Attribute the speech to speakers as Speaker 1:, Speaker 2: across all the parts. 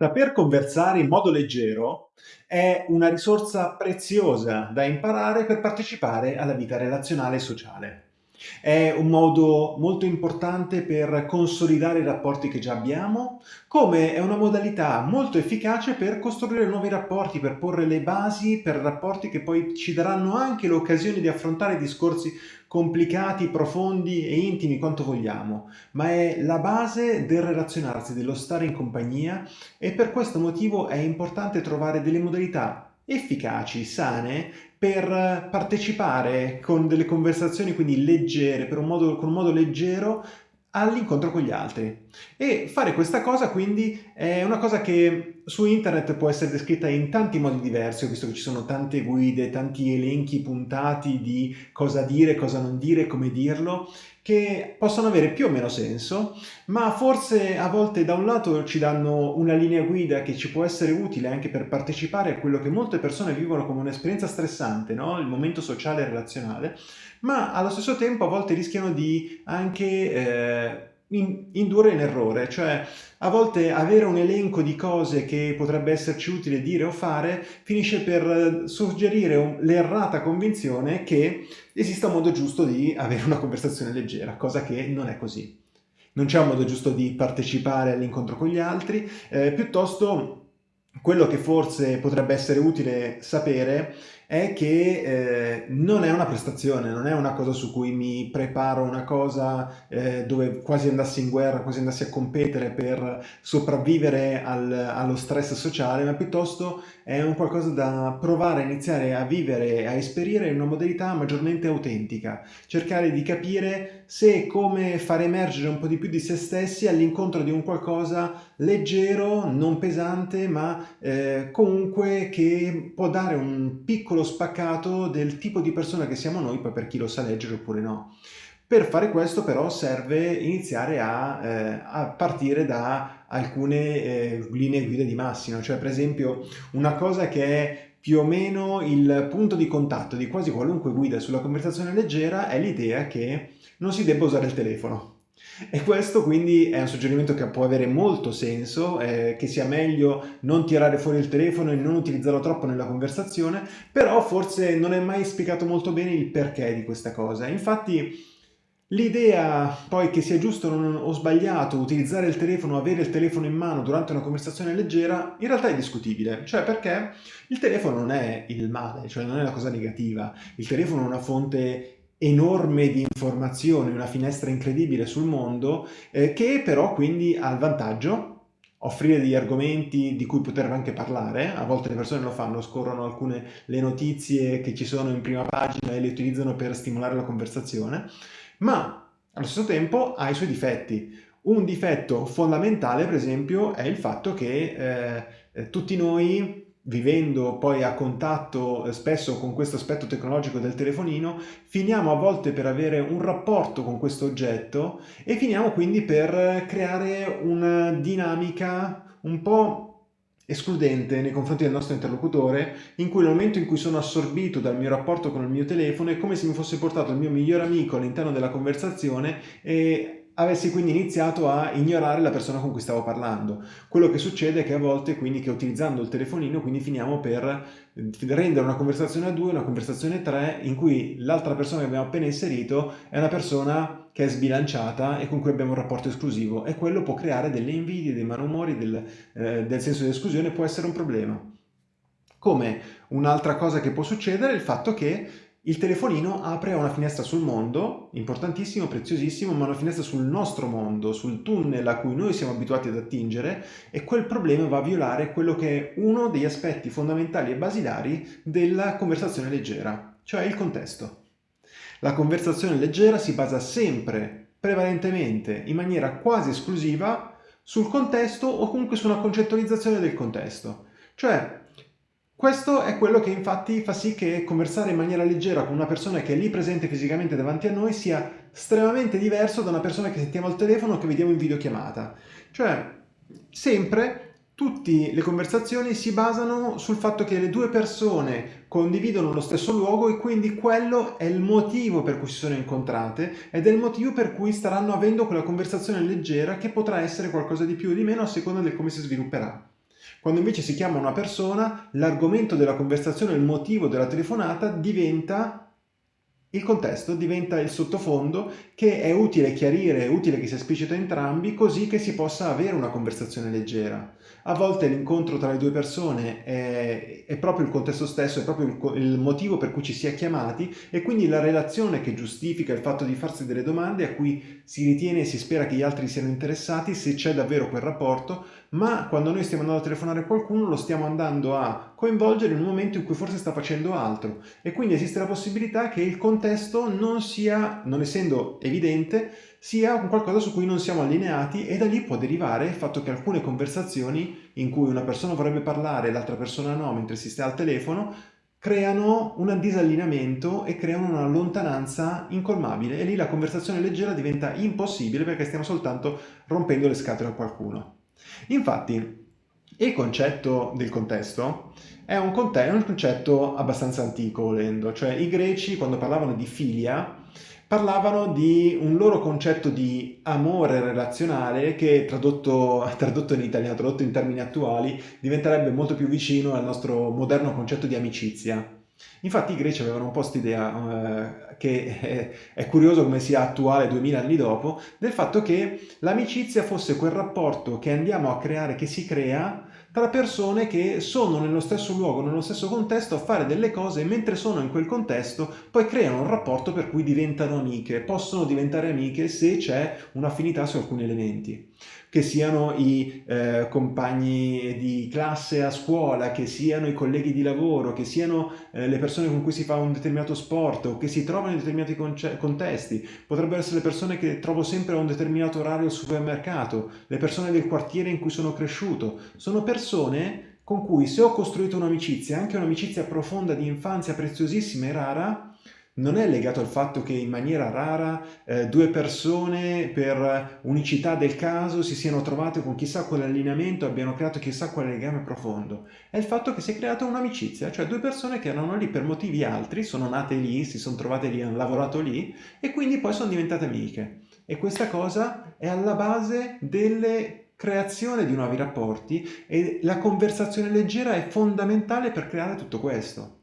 Speaker 1: Saper conversare in modo leggero è una risorsa preziosa da imparare per partecipare alla vita relazionale e sociale. È un modo molto importante per consolidare i rapporti che già abbiamo, come è una modalità molto efficace per costruire nuovi rapporti, per porre le basi per rapporti che poi ci daranno anche l'occasione di affrontare discorsi complicati, profondi e intimi quanto vogliamo, ma è la base del relazionarsi, dello stare in compagnia e per questo motivo è importante trovare delle modalità efficaci, sane, per partecipare con delle conversazioni quindi leggere, un modo, con un modo leggero all'incontro con gli altri. E fare questa cosa quindi è una cosa che su internet può essere descritta in tanti modi diversi, ho visto che ci sono tante guide, tanti elenchi puntati di cosa dire, cosa non dire, come dirlo, che possono avere più o meno senso, ma forse a volte da un lato ci danno una linea guida che ci può essere utile anche per partecipare a quello che molte persone vivono come un'esperienza stressante, no? il momento sociale e relazionale, ma allo stesso tempo a volte rischiano di anche eh, in, indurre in errore, cioè a volte avere un elenco di cose che potrebbe esserci utile dire o fare finisce per suggerire l'errata convinzione che esista un modo giusto di avere una conversazione leggera, cosa che non è così. Non c'è un modo giusto di partecipare all'incontro con gli altri, eh, piuttosto quello che forse potrebbe essere utile sapere è che eh, non è una prestazione, non è una cosa su cui mi preparo una cosa eh, dove quasi andassi in guerra, quasi andassi a competere per sopravvivere al, allo stress sociale, ma piuttosto è un qualcosa da provare a iniziare a vivere, a esperire in una modalità maggiormente autentica, cercare di capire se e come far emergere un po' di più di se stessi all'incontro di un qualcosa leggero, non pesante, ma eh, comunque che può dare un piccolo piccolo spaccato del tipo di persona che siamo noi, poi per chi lo sa leggere oppure no. Per fare questo però serve iniziare a, eh, a partire da alcune eh, linee guida di massima, cioè per esempio una cosa che è più o meno il punto di contatto di quasi qualunque guida sulla conversazione leggera è l'idea che non si debba usare il telefono. E questo quindi è un suggerimento che può avere molto senso, eh, che sia meglio non tirare fuori il telefono e non utilizzarlo troppo nella conversazione, però forse non è mai spiegato molto bene il perché di questa cosa. Infatti l'idea poi che sia giusto o sbagliato utilizzare il telefono, avere il telefono in mano durante una conversazione leggera, in realtà è discutibile, cioè perché? Il telefono non è il male, cioè non è la cosa negativa, il telefono è una fonte enorme di informazioni, una finestra incredibile sul mondo, eh, che però quindi ha il vantaggio offrire degli argomenti di cui poter anche parlare, a volte le persone lo fanno, scorrono alcune le notizie che ci sono in prima pagina e le utilizzano per stimolare la conversazione, ma allo stesso tempo ha i suoi difetti. Un difetto fondamentale, per esempio, è il fatto che eh, tutti noi vivendo poi a contatto eh, spesso con questo aspetto tecnologico del telefonino, finiamo a volte per avere un rapporto con questo oggetto e finiamo quindi per creare una dinamica un po' escludente nei confronti del nostro interlocutore, in cui nel momento in cui sono assorbito dal mio rapporto con il mio telefono è come se mi fosse portato il mio migliore amico all'interno della conversazione e avessi quindi iniziato a ignorare la persona con cui stavo parlando. Quello che succede è che a volte quindi che utilizzando il telefonino quindi finiamo per eh, rendere una conversazione a due, una conversazione a tre, in cui l'altra persona che abbiamo appena inserito è una persona che è sbilanciata e con cui abbiamo un rapporto esclusivo e quello può creare delle invidie, dei malumori, del, eh, del senso di esclusione, può essere un problema. Come un'altra cosa che può succedere è il fatto che il telefonino apre una finestra sul mondo, importantissimo, preziosissimo, ma una finestra sul nostro mondo, sul tunnel a cui noi siamo abituati ad attingere e quel problema va a violare quello che è uno degli aspetti fondamentali e basilari della conversazione leggera, cioè il contesto. La conversazione leggera si basa sempre, prevalentemente, in maniera quasi esclusiva, sul contesto o comunque su una concettualizzazione del contesto. Cioè, questo è quello che infatti fa sì che conversare in maniera leggera con una persona che è lì presente fisicamente davanti a noi sia estremamente diverso da una persona che sentiamo al telefono o che vediamo in videochiamata. Cioè, sempre tutte le conversazioni si basano sul fatto che le due persone condividono lo stesso luogo e quindi quello è il motivo per cui si sono incontrate ed è il motivo per cui staranno avendo quella conversazione leggera che potrà essere qualcosa di più o di meno a seconda di come si svilupperà. Quando invece si chiama una persona, l'argomento della conversazione, il motivo della telefonata diventa il contesto diventa il sottofondo che è utile chiarire, è utile che sia esplicito a entrambi così che si possa avere una conversazione leggera. A volte l'incontro tra le due persone è, è, proprio il contesto stesso, è proprio il, il, motivo per cui ci si è chiamati e quindi la relazione che giustifica il fatto di farsi delle domande a cui si ritiene e si spera che gli altri siano interessati se c'è davvero quel rapporto, ma quando noi stiamo andando a telefonare a qualcuno lo stiamo andando a coinvolgere in un momento in cui forse sta facendo altro. E quindi esiste la possibilità che il contesto non sia, non essendo evidente, sia un qualcosa su cui non siamo allineati e da lì può derivare il fatto che alcune conversazioni in cui una persona vorrebbe parlare e l'altra persona no mentre si sta al telefono creano un disallineamento e creano una lontananza incolmabile e lì la conversazione leggera diventa impossibile perché stiamo soltanto rompendo le scatole a qualcuno. Infatti il concetto del contesto è un, concetto abbastanza antico volendo, cioè i greci quando parlavano di filia parlavano di un loro concetto di amore relazionale che tradotto, tradotto, in italiano, tradotto in termini attuali, diventerebbe molto più vicino al nostro moderno concetto di amicizia. Infatti i greci avevano un po' quest'idea, eh, che è, è, curioso come sia attuale 2000 anni dopo, del fatto che l'amicizia fosse quel rapporto che andiamo a creare, che si crea tra persone che sono nello stesso luogo, nello stesso contesto a fare delle cose e mentre sono in quel contesto poi creano un rapporto per cui diventano amiche, possono diventare amiche se c'è un'affinità su alcuni elementi che siano i eh, compagni di classe a scuola, che siano i colleghi di lavoro, che siano eh, le persone con cui si fa un determinato sport o che si trovano in determinati contesti. Potrebbero essere le persone che trovo sempre a un determinato orario al supermercato, le persone del quartiere in cui sono cresciuto. Sono persone con cui se ho costruito un'amicizia, anche un'amicizia profonda di infanzia preziosissima e rara, non è legato al fatto che in maniera rara eh, due persone per unicità del caso si siano trovate con chissà quale allineamento abbiano creato chissà quale legame profondo. È il fatto che si è creata un'amicizia, cioè due persone che erano lì per motivi altri, sono nate lì, si sono trovate lì, hanno lavorato lì e quindi poi sono diventate amiche. E questa cosa è alla base delle creazione di nuovi rapporti e la conversazione leggera è fondamentale per creare tutto questo.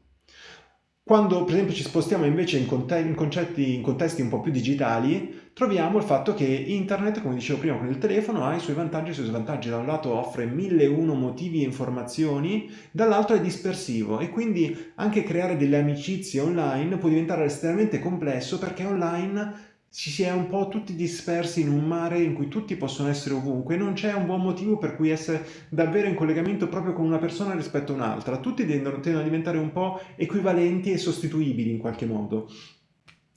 Speaker 1: Quando per esempio ci spostiamo invece in, in, concetti, in contesti un po' più digitali, troviamo il fatto che internet, come dicevo prima con il telefono, ha i suoi vantaggi e i suoi svantaggi. Da un lato offre mille e uno motivi e informazioni, dall'altro è dispersivo e quindi anche creare delle amicizie online può diventare estremamente complesso perché online ci si è un po' tutti dispersi in un mare in cui tutti possono essere ovunque, non c'è un buon motivo per cui essere davvero in collegamento proprio con una persona rispetto a un'altra, tutti tendono, tendono a diventare un po' equivalenti e sostituibili in qualche modo.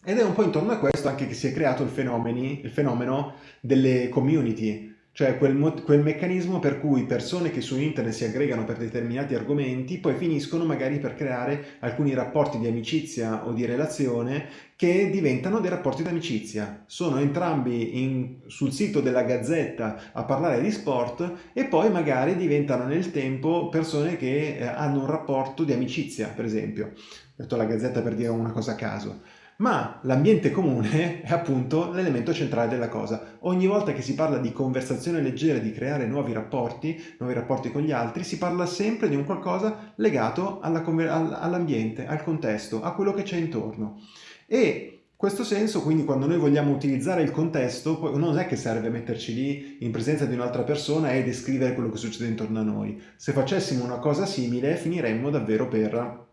Speaker 1: Ed è un po' intorno a questo anche che si è creato il, il fenomeno delle community, cioè quel, quel, meccanismo per cui persone che su internet si aggregano per determinati argomenti poi finiscono magari per creare alcuni rapporti di amicizia o di relazione che diventano dei rapporti di amicizia. Sono entrambi in, sul sito della Gazzetta a parlare di sport e poi magari diventano nel tempo persone che eh, hanno un rapporto di amicizia, per esempio. Ho detto la Gazzetta per dire una cosa a caso ma l'ambiente comune è appunto l'elemento centrale della cosa. Ogni volta che si parla di conversazione leggera, di creare nuovi rapporti, nuovi rapporti con gli altri, si parla sempre di un qualcosa legato all'ambiente, all al contesto, a quello che c'è intorno. E questo senso, quindi, quando noi vogliamo utilizzare il contesto, non è che serve metterci lì in presenza di un'altra persona e descrivere quello che succede intorno a noi. Se facessimo una cosa simile, finiremmo davvero per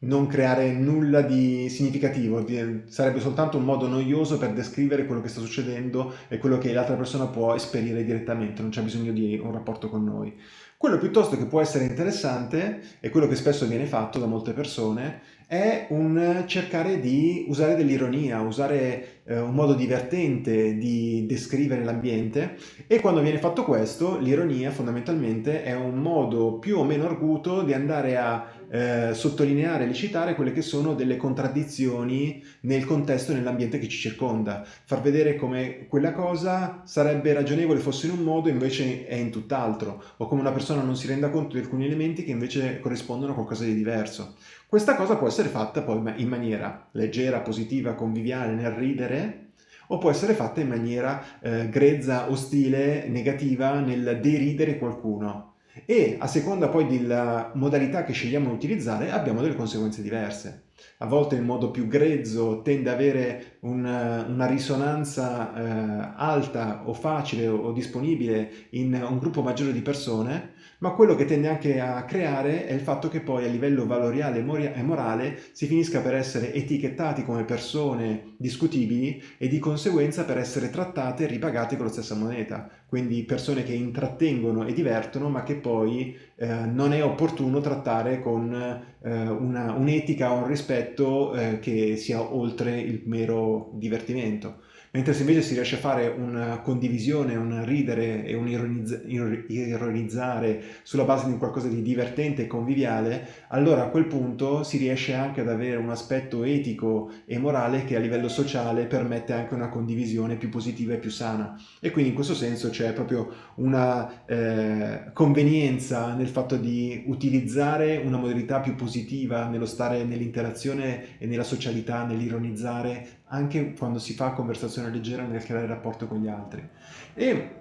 Speaker 1: non creare nulla di significativo, sarebbe soltanto un modo noioso per descrivere quello che sta succedendo e quello che l'altra persona può esperire direttamente, non c'è bisogno di un rapporto con noi. Quello piuttosto che può essere interessante, e quello che spesso viene fatto da molte persone, è un cercare di usare dell'ironia, usare eh, un modo divertente di descrivere l'ambiente. E quando viene fatto questo, l'ironia fondamentalmente è un modo più o meno arguto di andare a eh, sottolineare e citare quelle che sono delle contraddizioni nel contesto e nell'ambiente che ci circonda, far vedere come quella cosa sarebbe ragionevole fosse in un modo e invece è in tutt'altro, o come una persona non si renda conto di alcuni elementi che invece corrispondono a qualcosa di diverso. Questa cosa può essere fatta poi in maniera leggera, positiva, conviviale, nel ridere, o può essere fatta in maniera eh, grezza, ostile, negativa nel deridere qualcuno e a seconda poi della modalità che scegliamo di utilizzare abbiamo delle conseguenze diverse. A volte il modo più grezzo tende ad avere un, una risonanza eh, alta o facile o, o disponibile in un gruppo maggiore di persone, ma quello che tende anche a creare è il fatto che poi a livello valoriale e morale si finisca per essere etichettati come persone discutibili e di conseguenza per essere trattate e ripagate con la stessa moneta. Quindi persone che intrattengono e divertono ma che poi eh, non è opportuno trattare con eh, un'etica o un rispetto eh, che sia oltre il mero divertimento. Mentre se invece si riesce a fare una condivisione, un ridere e un ironizz ironizzare sulla base di qualcosa di divertente e conviviale, allora a quel punto si riesce anche ad avere un aspetto etico e morale che a livello sociale permette anche una condivisione più positiva e più sana. E quindi in questo senso c'è proprio una eh, convenienza nel fatto di utilizzare una modalità più positiva nello stare nell'interazione e nella socialità, nell'ironizzare anche quando si fa conversazione leggera nel creare rapporto con gli altri. E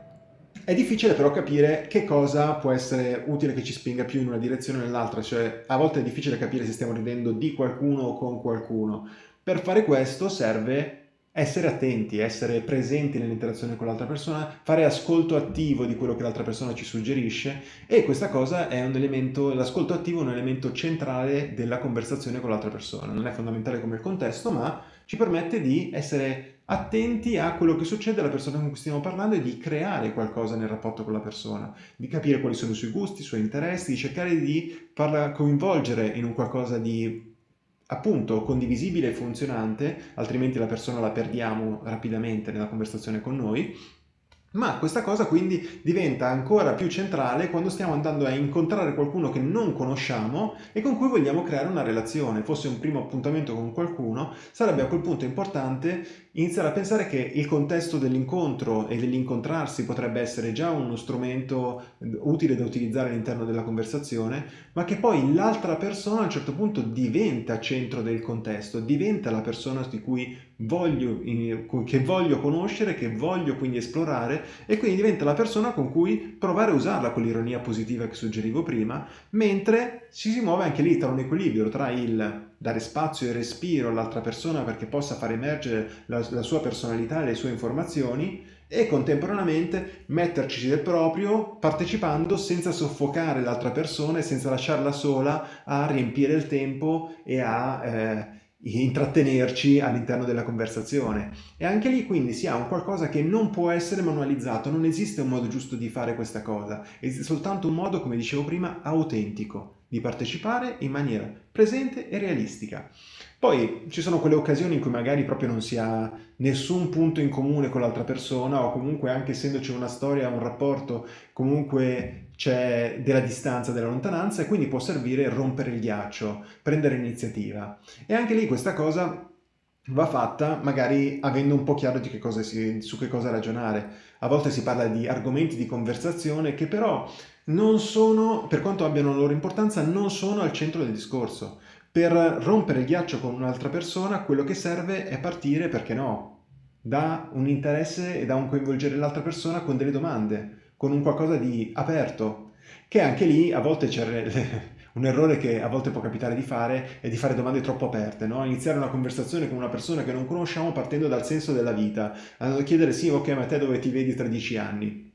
Speaker 1: è difficile però capire che cosa può essere utile che ci spinga più in una direzione o nell'altra, cioè a volte è difficile capire se stiamo ridendo di qualcuno o con qualcuno. Per fare questo serve essere attenti, essere presenti nell'interazione con l'altra persona, fare ascolto attivo di quello che l'altra persona ci suggerisce e questa cosa è un elemento, l'ascolto attivo è un elemento centrale della conversazione con l'altra persona. Non è fondamentale come il contesto, ma ci permette di essere attenti a quello che succede alla persona con cui stiamo parlando e di creare qualcosa nel rapporto con la persona, di capire quali sono i suoi gusti, i suoi interessi, di cercare di farla coinvolgere in un qualcosa di appunto condivisibile e funzionante, altrimenti la persona la perdiamo rapidamente nella conversazione con noi, ma questa cosa quindi diventa ancora più centrale quando stiamo andando a incontrare qualcuno che non conosciamo e con cui vogliamo creare una relazione. Fosse un primo appuntamento con qualcuno, sarebbe a quel punto importante iniziare a pensare che il contesto dell'incontro e dell'incontrarsi potrebbe essere già uno strumento utile da utilizzare all'interno della conversazione, ma che poi l'altra persona a un certo punto diventa centro del contesto, diventa la persona di cui voglio, che voglio conoscere, che voglio quindi esplorare e quindi diventa la persona con cui provare a usarla con l'ironia positiva che suggerivo prima, mentre ci si muove anche lì tra un equilibrio tra il dare spazio e respiro all'altra persona perché possa far emergere la, la sua personalità e le sue informazioni e contemporaneamente metterci del proprio partecipando senza soffocare l'altra persona e senza lasciarla sola a riempire il tempo e a eh, intrattenerci all'interno della conversazione. E anche lì quindi si ha un qualcosa che non può essere manualizzato, non esiste un modo giusto di fare questa cosa, esiste soltanto un modo, come dicevo prima, autentico di partecipare in maniera presente e realistica. Poi ci sono quelle occasioni in cui magari proprio non si ha nessun punto in comune con l'altra persona o comunque anche essendoci una storia, un rapporto, comunque c'è della distanza, della lontananza e quindi può servire rompere il ghiaccio, prendere iniziativa. E anche lì questa cosa va fatta magari avendo un po' chiaro che si, su che cosa ragionare. A volte si parla di argomenti di conversazione che però non sono, per quanto abbiano la loro importanza, non sono al centro del discorso. Per rompere il ghiaccio con un'altra persona quello che serve è partire, perché no, da un interesse e da un coinvolgere l'altra persona con delle domande, con un qualcosa di aperto, che anche lì a volte c'è un errore che a volte può capitare di fare è di fare domande troppo aperte, no? iniziare una conversazione con una persona che non conosciamo partendo dal senso della vita, a chiedere sì, ok, ma te dove ti vedi tra dieci anni?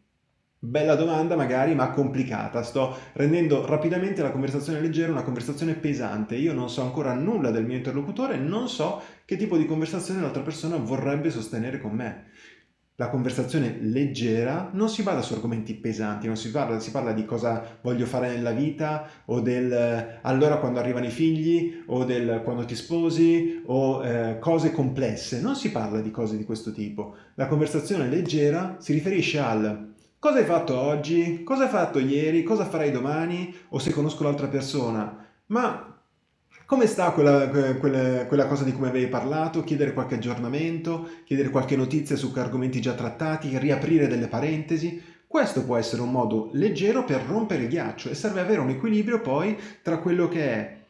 Speaker 1: Bella domanda magari, ma complicata. Sto rendendo rapidamente la conversazione leggera una conversazione pesante. Io non so ancora nulla del mio interlocutore, non so che tipo di conversazione l'altra persona vorrebbe sostenere con me. La conversazione leggera non si basa su argomenti pesanti, non si parla, si parla di cosa voglio fare nella vita o del allora quando arrivano i figli o del quando ti sposi o eh, cose complesse. Non si parla di cose di questo tipo. La conversazione leggera si riferisce al Cosa hai fatto oggi? Cosa hai fatto ieri? Cosa farai domani? O se conosco l'altra persona. Ma come sta quella, quella, quella, cosa di cui avevi parlato? Chiedere qualche aggiornamento, chiedere qualche notizia su argomenti già trattati, riaprire delle parentesi. Questo può essere un modo leggero per rompere il ghiaccio e serve avere un equilibrio poi tra quello che è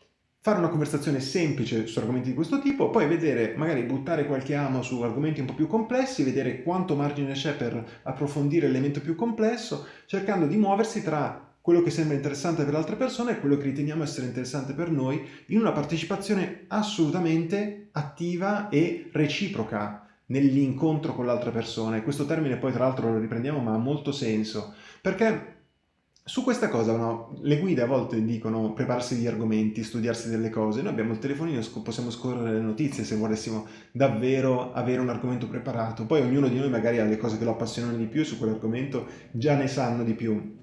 Speaker 1: fare una conversazione semplice su argomenti di questo tipo, poi vedere, magari buttare qualche amo su argomenti un po' più complessi, vedere quanto margine c'è per approfondire l'elemento più complesso, cercando di muoversi tra quello che sembra interessante per l'altra persona e quello che riteniamo essere interessante per noi in una partecipazione assolutamente attiva e reciproca nell'incontro con l'altra persona. E questo termine poi tra l'altro lo riprendiamo ma ha molto senso, perché su questa cosa no, le guide a volte dicono prepararsi gli argomenti, studiarsi delle cose, noi abbiamo il telefonino, possiamo scorrere le notizie se volessimo davvero avere un argomento preparato, poi ognuno di noi magari ha le cose che lo appassionano di più su quell'argomento, già ne sanno di più,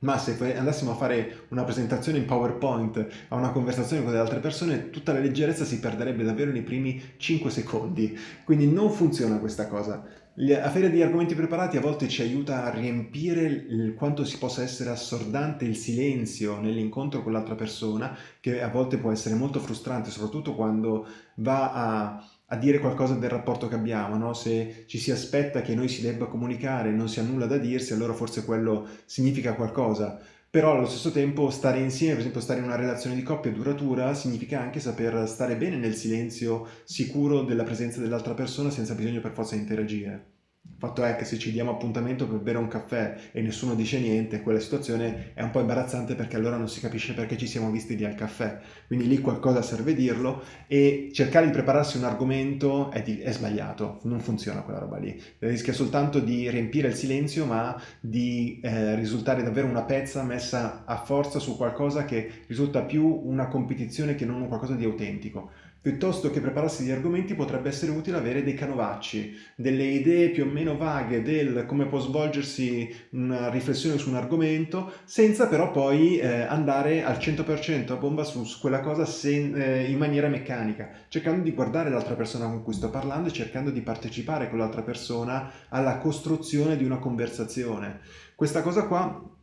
Speaker 1: ma se andassimo a fare una presentazione in PowerPoint a una conversazione con le altre persone, tutta la leggerezza si perderebbe davvero nei primi 5 secondi. Quindi non funziona questa cosa. Avere degli argomenti preparati a volte ci aiuta a riempire il, quanto si possa essere assordante il silenzio nell'incontro con l'altra persona, che a volte può essere molto frustrante, soprattutto quando va a a dire qualcosa del rapporto che abbiamo, no? se ci si aspetta che noi si debba comunicare e non si ha nulla da dirsi, allora forse quello significa qualcosa. Però allo stesso tempo stare insieme, per esempio stare in una relazione di coppia duratura, significa anche saper stare bene nel silenzio sicuro della presenza dell'altra persona senza bisogno per forza di interagire. Fatto è che se ci diamo appuntamento per bere un caffè e nessuno dice niente, quella situazione è un po' imbarazzante perché allora non si capisce perché ci siamo visti lì al caffè. Quindi lì qualcosa serve dirlo e cercare di prepararsi un argomento è, di, è sbagliato, non funziona quella roba lì. Rischia soltanto di riempire il silenzio ma di eh, risultare davvero una pezza messa a forza su qualcosa che risulta più una competizione che non qualcosa di autentico. Piuttosto che prepararsi gli argomenti potrebbe essere utile avere dei canovacci, delle idee più o meno vaghe del come può svolgersi una riflessione su un argomento, senza però poi eh, andare al 100% a bomba su, su quella cosa sen, eh, in maniera meccanica, cercando di guardare l'altra persona con cui sto parlando e cercando di partecipare con l'altra persona alla costruzione di una conversazione. Questa cosa qua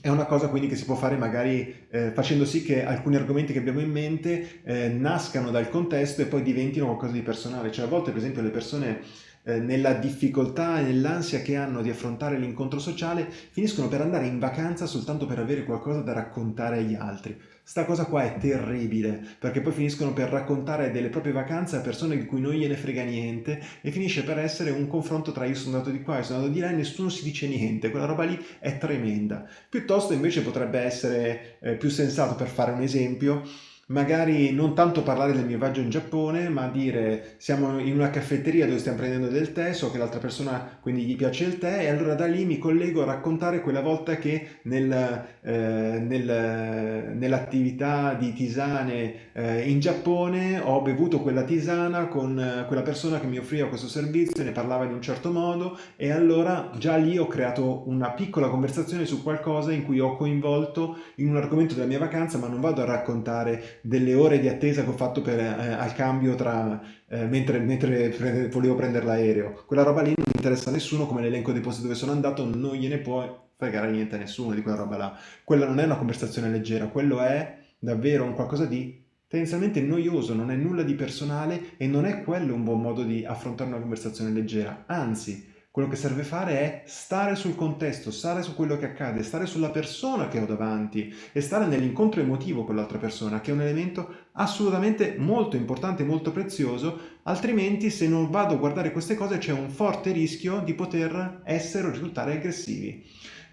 Speaker 1: è una cosa quindi che si può fare magari eh, facendo sì che alcuni argomenti che abbiamo in mente eh, nascano dal contesto e poi diventino qualcosa di personale. Cioè a volte per esempio le persone eh, nella difficoltà e nell'ansia che hanno di affrontare l'incontro sociale finiscono per andare in vacanza soltanto per avere qualcosa da raccontare agli altri. Sta cosa qua è terribile, perché poi finiscono per raccontare delle proprie vacanze a persone di cui non gliene frega niente e finisce per essere un confronto tra io sono andato di qua e sono andato di là e nessuno si dice niente, quella roba lì è tremenda. Piuttosto invece potrebbe essere eh, più sensato, per fare un esempio, magari non tanto parlare del mio viaggio in Giappone, ma dire siamo in una caffetteria dove stiamo prendendo del tè, so che l'altra persona quindi gli piace il tè e allora da lì mi collego a raccontare quella volta che nel, eh, nel, nell'attività di tisane eh, in Giappone ho bevuto quella tisana con eh, quella persona che mi offriva questo servizio, ne parlava in un certo modo e allora già lì ho creato una piccola conversazione su qualcosa in cui ho coinvolto in un argomento della mia vacanza, ma non vado a raccontare delle ore di attesa che ho fatto per, eh, al cambio tra, eh, mentre, mentre pre volevo prendere l'aereo. Quella roba lì non interessa a nessuno, come l'elenco dei posti dove sono andato, non gliene può fregare niente a nessuno di quella roba là. Quella non è una conversazione leggera, quello è davvero un qualcosa di tendenzialmente noioso, non è nulla di personale e non è quello un buon modo di affrontare una conversazione leggera. Anzi, quello che serve fare è stare sul contesto, stare su quello che accade, stare sulla persona che ho davanti e stare nell'incontro emotivo con l'altra persona, che è un elemento assolutamente molto importante, molto prezioso, altrimenti se non vado a guardare queste cose c'è un forte rischio di poter essere o risultare aggressivi.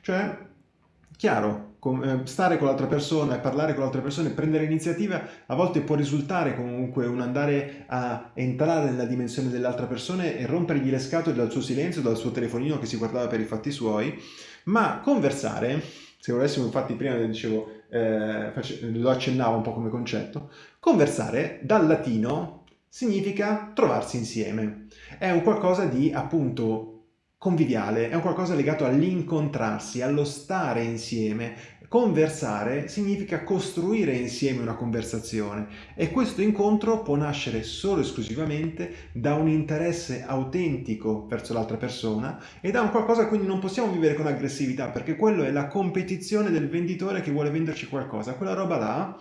Speaker 1: Cioè, chiaro, stare con l'altra persona e parlare con l'altra persona e prendere iniziativa a volte può risultare comunque un andare a entrare nella dimensione dell'altra persona e rompergli le scatole dal suo silenzio, dal suo telefonino che si guardava per i fatti suoi, ma conversare, se volessimo infatti prima dicevo, eh, lo accennavo un po' come concetto, conversare dal latino significa trovarsi insieme. È un qualcosa di appunto conviviale, è un qualcosa legato all'incontrarsi, allo stare insieme. Conversare significa costruire insieme una conversazione e questo incontro può nascere solo esclusivamente da un interesse autentico verso l'altra persona e da un qualcosa quindi non possiamo vivere con aggressività perché quello è la competizione del venditore che vuole venderci qualcosa, quella roba là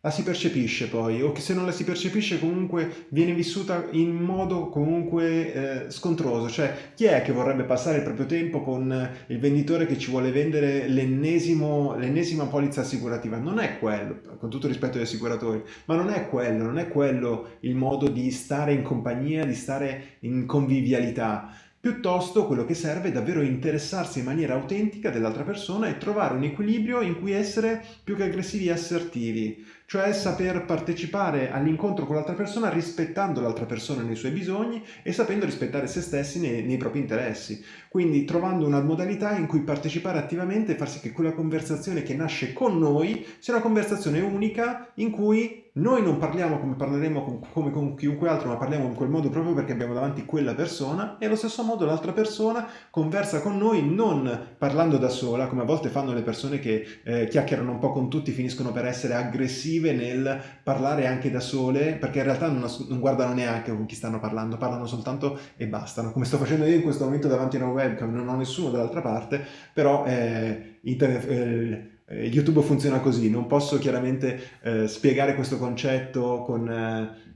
Speaker 1: la si percepisce poi, o che se non la si percepisce comunque viene vissuta in modo comunque eh, scontroso, cioè chi è che vorrebbe passare il proprio tempo con il venditore che ci vuole vendere l'ennesima polizza assicurativa? Non è quello, con tutto rispetto agli assicuratori, ma non è quello, non è quello il modo di stare in compagnia, di stare in convivialità. Piuttosto quello che serve è davvero interessarsi in maniera autentica dell'altra persona e trovare un equilibrio in cui essere più che aggressivi e assertivi, cioè saper partecipare all'incontro con l'altra persona rispettando l'altra persona nei suoi bisogni e sapendo rispettare se stessi nei, nei, propri interessi. Quindi trovando una modalità in cui partecipare attivamente e far sì che quella conversazione che nasce con noi sia una conversazione unica in cui noi non parliamo come parleremo con, come con chiunque altro, ma parliamo in quel modo proprio perché abbiamo davanti quella persona e allo stesso modo l'altra persona conversa con noi non parlando da sola, come a volte fanno le persone che eh, chiacchierano un po' con tutti, finiscono per essere aggressive nel parlare anche da sole, perché in realtà non, non guardano neanche con chi stanno parlando, parlano soltanto e bastano, come sto facendo io in questo momento davanti a una webcam, non ho nessuno dall'altra parte, però eh, internet, eh, eh, YouTube funziona così, non posso chiaramente eh, spiegare questo concetto con,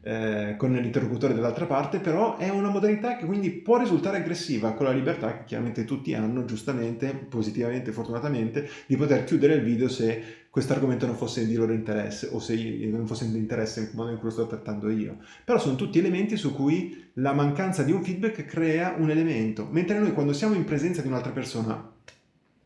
Speaker 1: eh, con l'interlocutore dall'altra parte, però è una modalità che quindi può risultare aggressiva, con la libertà che chiaramente tutti hanno, giustamente, positivamente, fortunatamente, di poter chiudere il video se questo argomento non fosse di loro interesse o se non fosse di interesse nel modo in cui lo sto trattando io. Però sono tutti elementi su cui la mancanza di un feedback crea un elemento, mentre noi quando siamo in presenza di un'altra persona,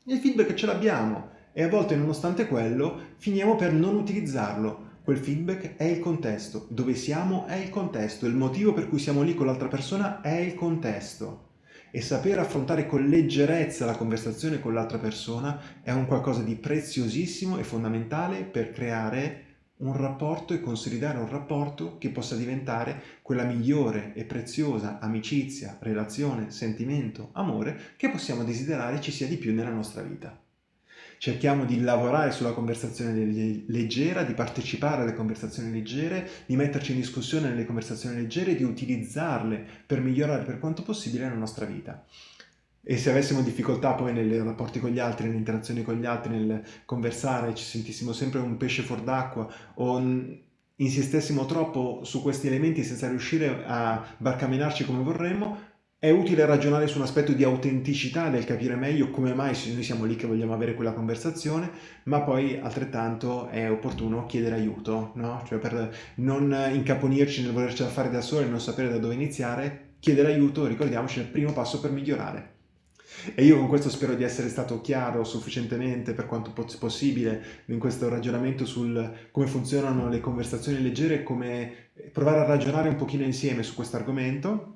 Speaker 1: il feedback ce l'abbiamo, e a volte nonostante quello finiamo per non utilizzarlo. Quel feedback è il contesto, dove siamo è il contesto, il motivo per cui siamo lì con l'altra persona è il contesto. E saper affrontare con leggerezza la conversazione con l'altra persona è un qualcosa di preziosissimo e fondamentale per creare un rapporto e consolidare un rapporto che possa diventare quella migliore e preziosa amicizia, relazione, sentimento, amore che possiamo desiderare ci sia di più nella nostra vita. Cerchiamo di lavorare sulla conversazione leggera, di partecipare alle conversazioni leggere, di metterci in discussione nelle conversazioni leggere di utilizzarle per migliorare per quanto possibile la nostra vita. E se avessimo difficoltà poi nei rapporti con gli altri, nelle interazioni con gli altri, nel conversare, ci sentissimo sempre un pesce fuor d'acqua o insistessimo troppo su questi elementi senza riuscire a barcamenarci come vorremmo, è utile ragionare su un aspetto di autenticità, del capire meglio come mai noi siamo lì che vogliamo avere quella conversazione, ma poi altrettanto è opportuno chiedere aiuto, no? Cioè per non incaponirci nel volercela fare da soli e non sapere da dove iniziare, chiedere aiuto, ricordiamoci, è il primo passo per migliorare. E io con questo spero di essere stato chiaro sufficientemente per quanto possibile in questo ragionamento sul come funzionano le conversazioni leggere e come provare a ragionare un pochino insieme su questo argomento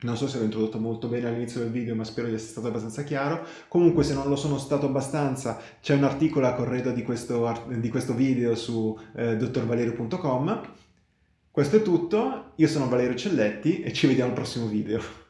Speaker 1: non so se l'ho introdotto molto bene all'inizio del video, ma spero di essere stato abbastanza chiaro. Comunque, se non lo sono stato abbastanza, c'è un articolo a corredo di questo, di questo video su eh, dottorvalerio.com. Questo è tutto, io sono Valerio Celletti e ci vediamo al prossimo video.